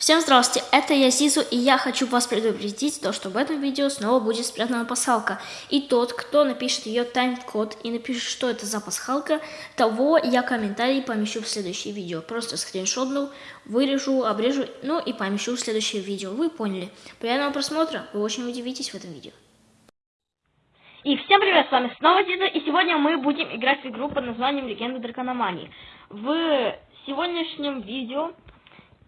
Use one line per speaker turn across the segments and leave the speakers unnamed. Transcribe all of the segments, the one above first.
Всем здравствуйте, это я Зизу, и я хочу вас предупредить, то, что в этом видео снова будет спрятана пасхалка. И тот, кто напишет ее тайм-код и напишет, что это за пасхалка, того я комментарий помещу в следующее видео. Просто скриншотну, вырежу, обрежу, ну и помещу в следующее видео. Вы поняли. Приятного просмотра, вы очень удивитесь в этом видео.
И всем привет, с вами снова Зиза, и сегодня мы будем играть в игру под названием Легенда Дракономании. В сегодняшнем видео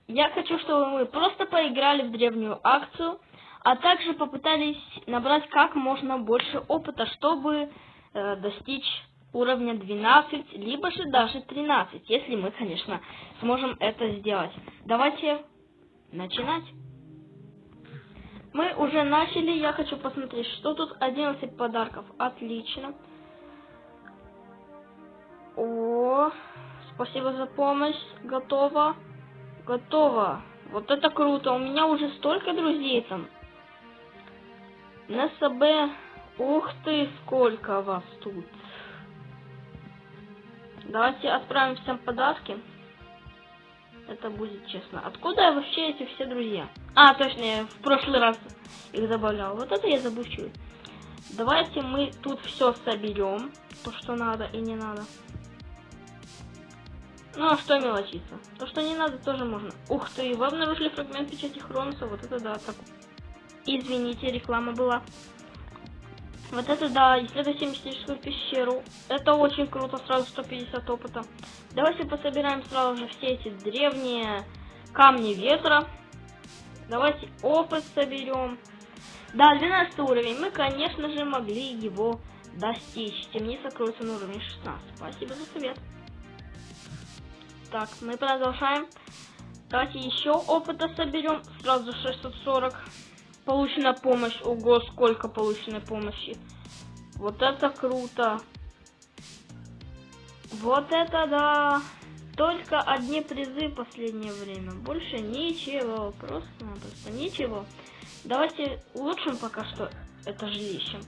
я хочу, чтобы мы просто поиграли в древнюю акцию, а также попытались набрать как можно больше опыта, чтобы э, достичь уровня 12, либо же даже 13, если мы, конечно, сможем это сделать. Давайте начинать. Мы уже начали, я хочу посмотреть, что тут 11 подарков. Отлично. О, спасибо за помощь, готово. Готово. Вот это круто. У меня уже столько друзей там. На СБ. Ух ты, сколько вас тут. Давайте отправим всем подарки. Это будет честно. Откуда вообще эти все друзья? А, точно, я в прошлый раз их добавлял. Вот это я забывчивый. Давайте мы тут все соберем. То, что надо и не надо. Ну а что мелочиться? То, что не надо, тоже можно. Ух ты, вы обнаружили фрагмент печати Хромса, вот это да, так. Извините, реклама была. Вот это да, исследуйте мистическую пещеру. Это очень круто, сразу 150 опыта. Давайте пособираем сразу же все эти древние камни ветра. Давайте опыт соберем. Да, 12 уровень. Мы, конечно же, могли его достичь. Темница кроется на уровне 16. Спасибо за совет. Так, мы продолжаем. Давайте еще опыта соберем. Сразу 640. Получена помощь. Ого, сколько полученной помощи. Вот это круто. Вот это да. Только одни призы в последнее время. Больше ничего. Просто-напросто ничего. Давайте улучшим пока что это жилище.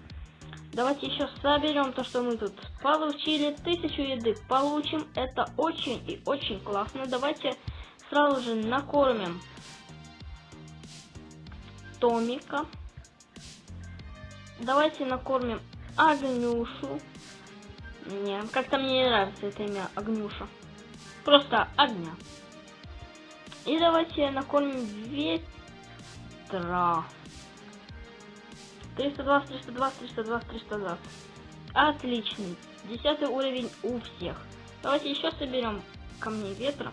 Давайте еще соберем то, что мы тут получили. Тысячу еды получим. Это очень и очень классно. Давайте сразу же накормим Томика. Давайте накормим Огнюшу. Не, как-то мне не нравится это имя Огнюша. Просто огня. И давайте накормим ветра. 320, 320, 320, 320. Отличный. Десятый уровень у всех. Давайте еще соберем камни ветра,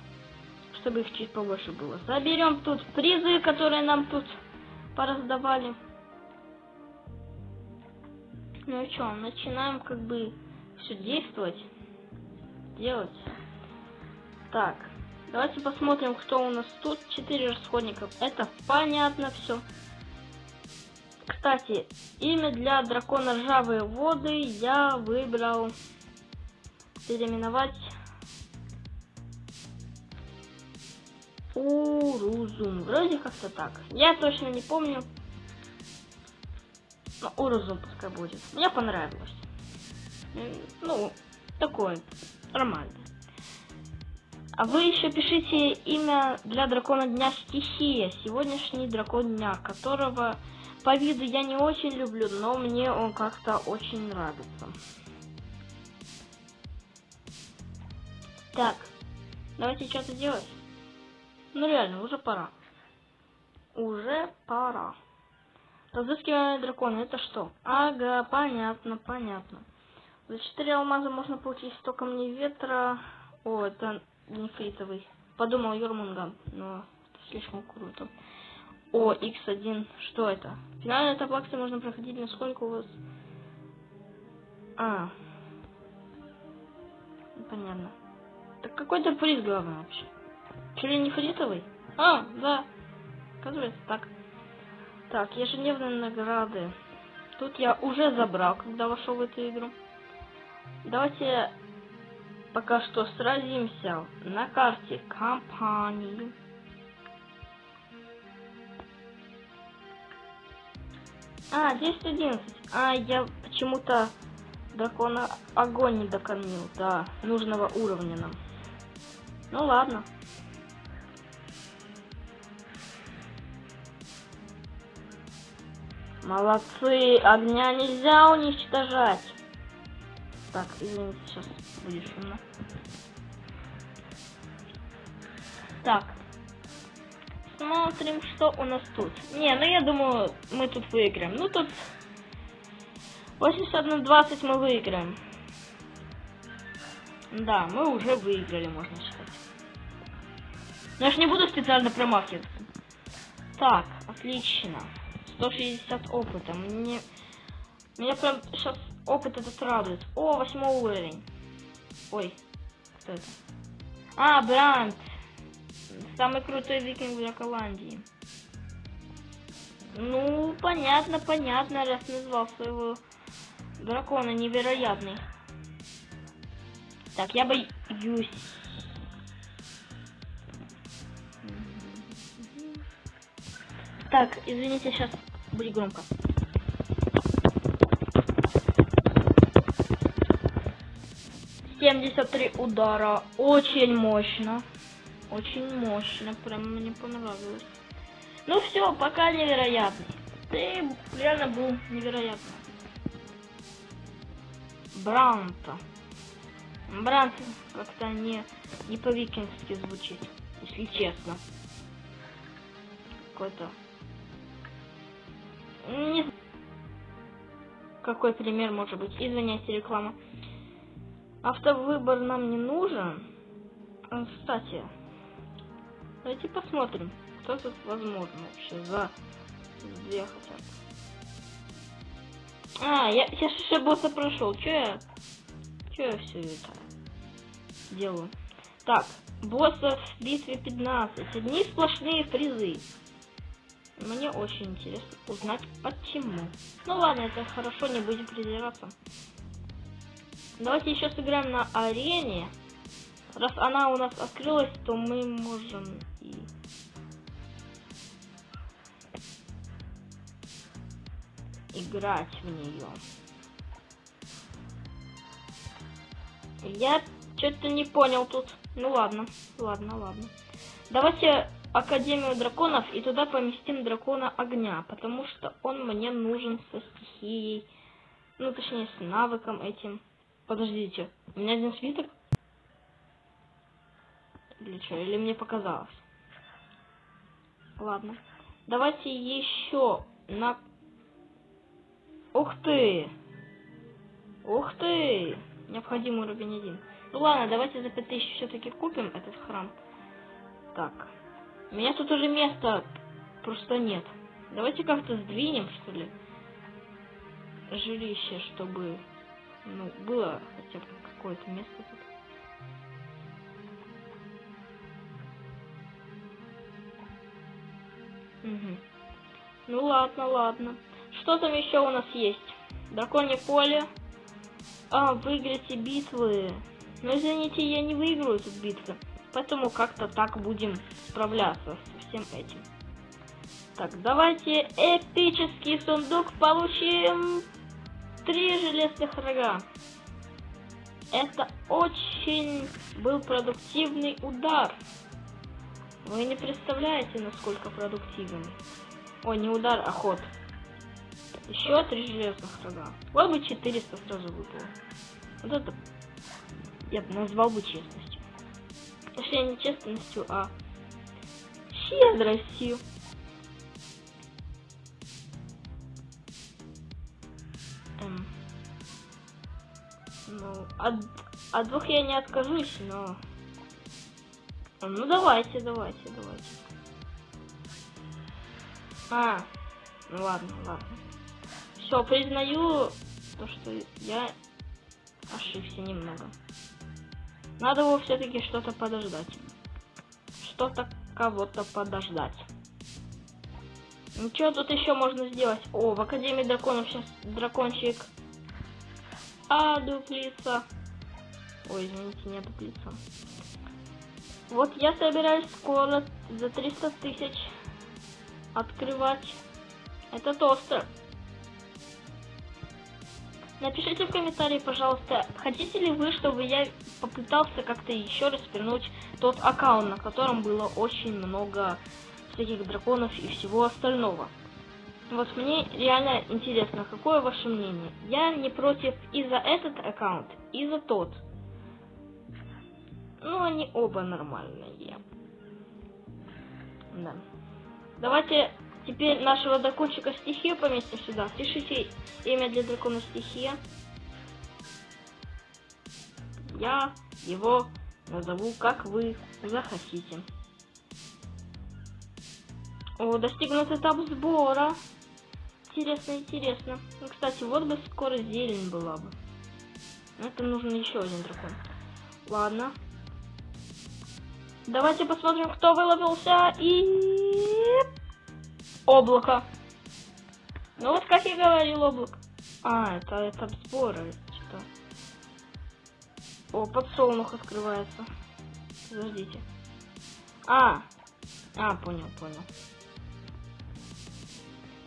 чтобы их чуть побольше было. Заберем тут призы, которые нам тут пораздавали. Ну и что, начинаем как бы все действовать, делать. Так, давайте посмотрим, кто у нас тут. Четыре расходников. Это понятно все. Кстати, имя для дракона ржавые воды я выбрал переименовать Урузум. Вроде как-то так. Я точно не помню. Но Урузум пускай будет. Мне понравилось. Ну, такое. Нормально. А вы еще пишите имя для дракона дня стихия. Сегодняшний дракон дня, которого по виду я не очень люблю, но мне он как-то очень нравится. Так, давайте что-то делать. Ну реально, уже пора. Уже пора. Разыскивание дракона, это что? Ага, понятно, понятно. За 4 алмаза можно получить 100 камней ветра. О, это нефритовый. Подумал Юрмунган, но слишком круто. О, X1. Что это? Финальная этап акции можно проходить, насколько у вас... А. Понятно. Так какой-то приз главный вообще. Чили не фритовый? А, да. Оказывается, так. Так, ежедневные награды. Тут я уже забрал, когда вошел в эту игру. Давайте пока что сразимся на карте компании. А, 10-11. А, я почему-то дракона огонь не докормил до нужного уровня нам. Ну ладно. Молодцы, огня нельзя уничтожать. Так, извините, сейчас будет шумно. Так, Смотрим, что у нас тут. Не, ну я думаю, мы тут выиграем. Ну тут 81-20 мы выиграем. Да, мы уже выиграли, можно считать. Но я ж не буду специально промахиваться. Так, отлично. 160 опыта. Мне... Меня прям сейчас опыт этот радует. О, восьмой уровень. Ой, кто это? А, Бранд. Самый крутой викинг для Голландии. Ну, понятно, понятно, раз назвал своего дракона невероятный. Так, я боюсь. Так, извините, сейчас будет громко. Семьдесят три удара. Очень мощно. Очень мощно. Прям мне понравилось. Ну все, пока невероятный. Ты реально был невероятный. Бранта. Брант как-то не, не по-викингски звучит, если честно. Какой-то... Не знаю. Какой пример может быть? Извиняйте, реклама. Автовыбор нам не нужен. Кстати, давайте посмотрим, кто тут возможно вообще за две хотя бы. А, я сейчас босса прошел. Че я? Че я все это делаю? Так, босса в битве 15. Одни сплошные призы. Мне очень интересно узнать почему. Ну ладно, это хорошо, не будем придираться. Давайте еще сыграем на арене. Раз она у нас открылась, то мы можем и... играть в нее. Я что-то не понял тут. Ну ладно, ладно, ладно. Давайте Академию драконов и туда поместим дракона огня, потому что он мне нужен со стихией, ну точнее с навыком этим. Подождите, у меня один свиток? Или что, или мне показалось? Ладно. Давайте еще на... Ух ты! Ух ты! Необходимый уровень один. Ну ладно, давайте за 5000 все-таки купим этот храм. Так. У меня тут уже места просто нет. Давайте как-то сдвинем, что ли, жилище, чтобы ну, было хотя бы какое-то место тут. Угу. Ну ладно, ладно. Что там еще у нас есть? Драконье поле. А, выиграете битвы. Но извините, я не выиграю тут битвы. Поэтому как-то так будем справляться со всем этим. Так, давайте эпический сундук получим. Три железных рога. Это очень был продуктивный удар. Вы не представляете, насколько продуктивный. Ой, не удар, а ход. Еще три железных рога. Вот бы 400 сразу выпало. Вот это я бы назвал бы честностью. Точнее, не честностью, а щедростью. Эм. Ну, от, от двух я не откажусь, но... Ну, давайте, давайте, давайте. А, ну ладно, ладно. Все, признаю то, что я ошибся немного. Надо его все-таки что-то подождать. Что-то кого-то подождать. Ничего тут еще можно сделать? О, в Академии драконов сейчас дракончик. А, дуплица. Ой, извините, не дуплица. Вот я собираюсь скоро за 300 тысяч открывать этот остров. Напишите в комментарии, пожалуйста, хотите ли вы, чтобы я попытался как-то еще раз вернуть тот аккаунт, на котором было очень много всяких драконов и всего остального. Вот мне реально интересно, какое ваше мнение? Я не против и за этот аккаунт, и за тот. Ну, они оба нормальные. Да. Давайте теперь нашего дракончика стихию поместим сюда. Пишите имя для дракона стихия. Я его назову, как вы захотите. О, достигнут этап сбора. Интересно, интересно. Ну, кстати, вот бы скоро зелень была бы. Это нужен еще один дракон. Ладно. Давайте посмотрим, кто выловился. И... Облако. Ну вот, как я говорил, облако. А, это этап сбора. Что? О, подсолнух открывается. Подождите. А, а, понял, понял.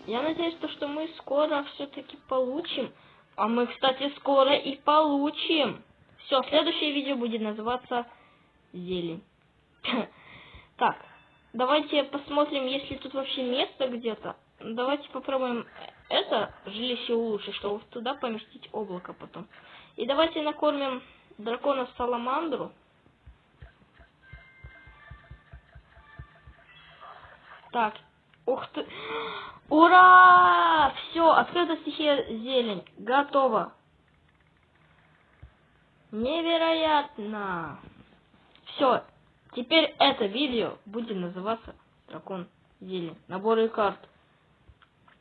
Я надеюсь, то, что мы скоро все-таки получим. А мы, кстати, скоро и получим. Все, следующее видео будет называться зелень. Так, давайте посмотрим, есть ли тут вообще место где-то. Давайте попробуем это жилище улучшить, чтобы туда поместить облако потом. И давайте накормим дракона Саламандру. Так, ух ты. Ура! Все, открыта стихия зелень. Готово. Невероятно. Все, теперь это видео будет называться Дракон зелень. Наборы карт.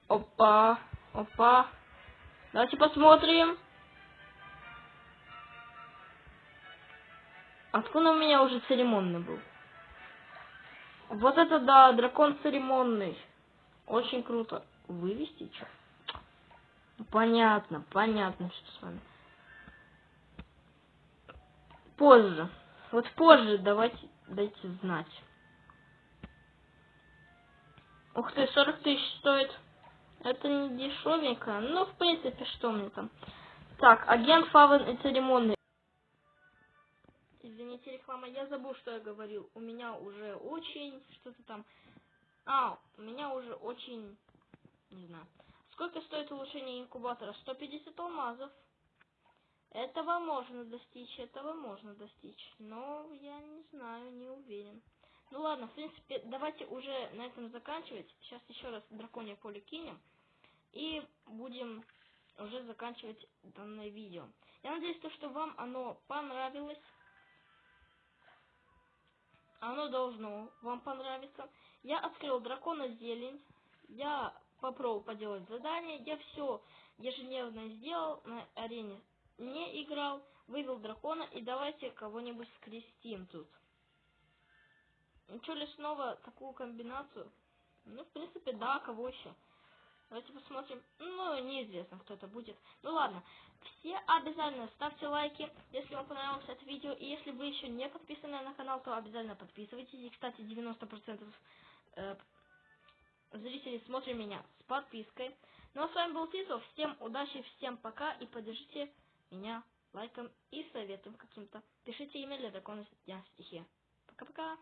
Опа, опа. Давайте посмотрим. Откуда у меня уже церемонный был? Вот это да, дракон церемонный. Очень круто. Вывести что? Понятно, понятно, что с вами. Позже. Вот позже давайте дайте знать. Ух ты, 40 тысяч стоит. Это не дешевенько. Ну, в принципе, что мне там. Так, агент Фавен и церемонный. Извините, реклама, я забыл, что я говорил. У меня уже очень что-то там а, у меня уже очень... Не знаю. Сколько стоит улучшение инкубатора? 150 алмазов. Этого можно достичь, этого можно достичь. Но я не знаю, не уверен. Ну ладно, в принципе, давайте уже на этом заканчивать. Сейчас еще раз драконье поле кинем. И будем уже заканчивать данное видео. Я надеюсь, то, что вам оно понравилось. Оно должно вам понравиться. Я открыл дракона зелень. Я попробовал поделать задание. Я все ежедневно сделал на арене. Не играл, вывел дракона и давайте кого-нибудь скрестим тут. Ничего ли снова такую комбинацию? Ну, в принципе, да, кого еще? Давайте посмотрим. Ну, неизвестно, кто это будет. Ну ладно. Все обязательно ставьте лайки, если вам понравилось это видео. И если вы еще не подписаны на канал, то обязательно подписывайтесь. И, кстати, 90% э, зрителей смотрят меня с подпиской. Ну а с вами был Титов. Всем удачи, всем пока. И поддержите меня лайком и советом каким-то. Пишите имя для дракона дня стихи. Пока-пока.